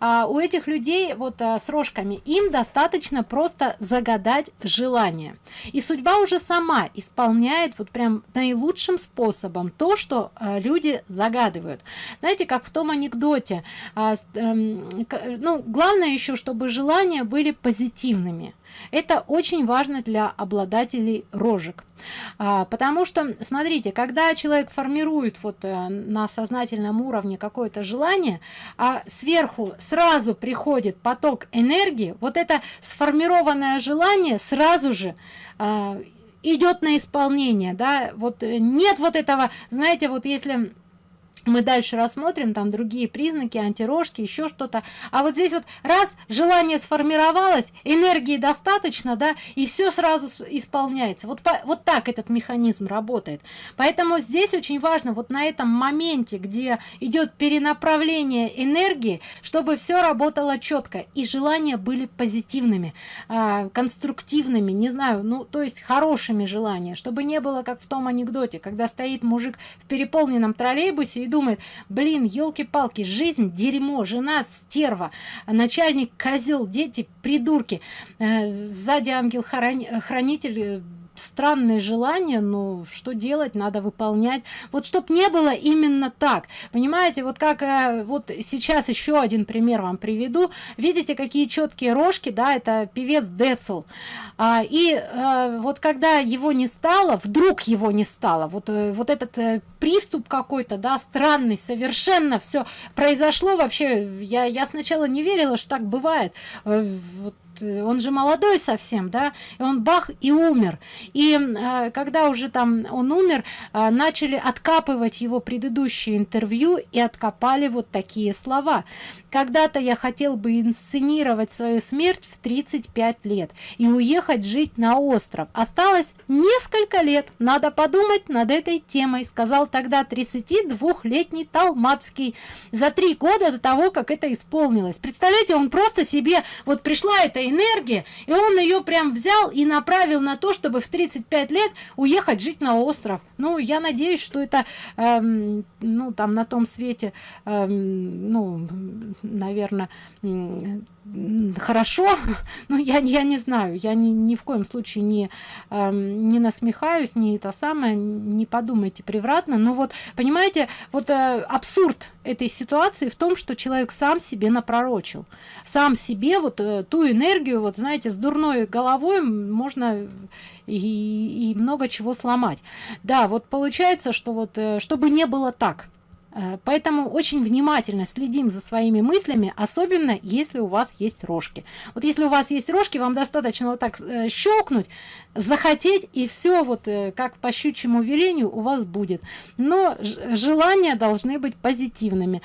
а, у этих людей вот а, с рожками им достаточно просто загадать желание. И судьба уже сама исполняет вот прям наилучшим способом то что а, люди загадывают. Знаете как в том анекдоте а, э, ну главное еще чтобы желания были позитивными это очень важно для обладателей рожек. А, потому что смотрите когда человек формирует вот а, на сознательном уровне какое-то желание а сверху сразу приходит поток энергии вот это сформированное желание сразу же а, идет на исполнение да. Вот э, нет вот этого знаете вот если мы дальше рассмотрим там другие признаки антирожки еще что-то. А вот здесь вот раз желание сформировалось энергии достаточно да и все сразу исполняется. Вот по, вот так этот механизм работает. Поэтому здесь очень важно вот на этом моменте где идет перенаправление энергии чтобы все работало четко и желания были позитивными э, конструктивными не знаю ну то есть хорошими желания чтобы не было как в том анекдоте когда стоит мужик в переполненном троллейбусе и думает блин елки-палки жизнь дерьмо жена стерва начальник козел дети придурки э, сзади ангел хранитель странные желания но что делать надо выполнять. Вот чтоб не было именно так. Понимаете вот как э, вот сейчас еще один пример вам приведу. Видите какие четкие рожки да это певец децл. А, и а, вот когда его не стало вдруг его не стало вот э, вот этот э, приступ какой-то да странный совершенно все произошло. Вообще я я сначала не верила что так бывает. Вот Э, он же молодой совсем да и он бах и умер. И э, когда уже там он умер э, начали откапывать его предыдущее интервью и откопали вот такие слова. Когда-то я хотел бы инсценировать свою смерть в 35 лет и уехать жить на остров. Осталось несколько лет надо подумать над этой темой сказал тогда 32-летний талмацкий за три года до того как это исполнилось. Представляете он просто себе вот пришла эта энергия и он ее прям взял и направил на то чтобы в 35 лет уехать жить на остров. Ну я надеюсь что это эм, ну там на том свете эм, ну наверное хорошо но я я не знаю я ни, ни в коем случае не э, не насмехаюсь не это самое не подумайте превратно. Но вот понимаете вот э, абсурд этой ситуации в том что человек сам себе напророчил. Сам себе вот э, ту энергию вот знаете с дурной головой можно и, и много чего сломать. Да вот получается что вот э, чтобы не было так поэтому очень внимательно следим за своими мыслями особенно если у вас есть рожки. Вот если у вас есть рожки вам достаточно вот так э, щелкнуть захотеть и все вот э, как по щучьему велению у вас будет. Но желания должны быть позитивными